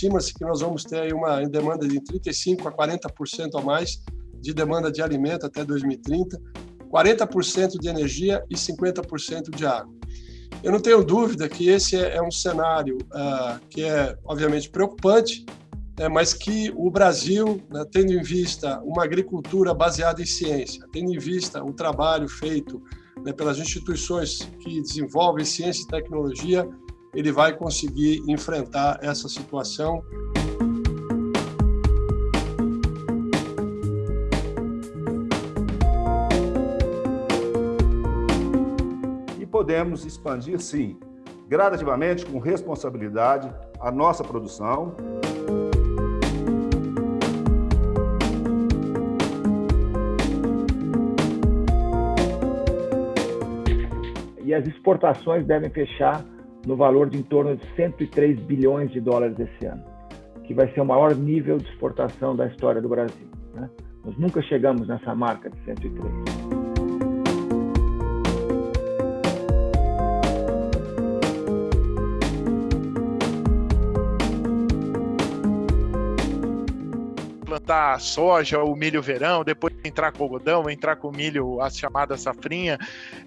estima-se que nós vamos ter aí uma demanda de 35% a 40% a mais de demanda de alimento até 2030, 40% de energia e 50% de água. Eu não tenho dúvida que esse é, é um cenário uh, que é, obviamente, preocupante, né, mas que o Brasil, né, tendo em vista uma agricultura baseada em ciência, tendo em vista o trabalho feito né, pelas instituições que desenvolvem ciência e tecnologia, ele vai conseguir enfrentar essa situação. E podemos expandir, sim, gradativamente, com responsabilidade, a nossa produção. E as exportações devem fechar no valor de em torno de 103 bilhões de dólares esse ano, que vai ser o maior nível de exportação da história do Brasil. Né? Nós nunca chegamos nessa marca de 103. plantar soja, o milho verão, depois entrar com algodão, entrar com milho, as chamadas safrinha,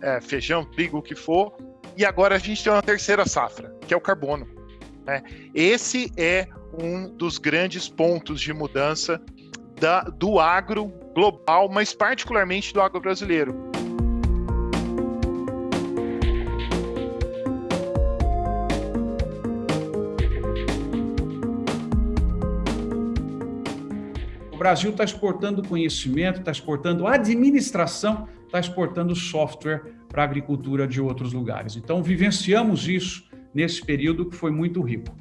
é, feijão, trigo, o que for, e agora a gente tem uma terceira safra, que é o carbono. Né? Esse é um dos grandes pontos de mudança da, do agro global, mas particularmente do agro brasileiro. O Brasil está exportando conhecimento, está exportando administração, está exportando software para a agricultura de outros lugares. Então, vivenciamos isso nesse período que foi muito rico.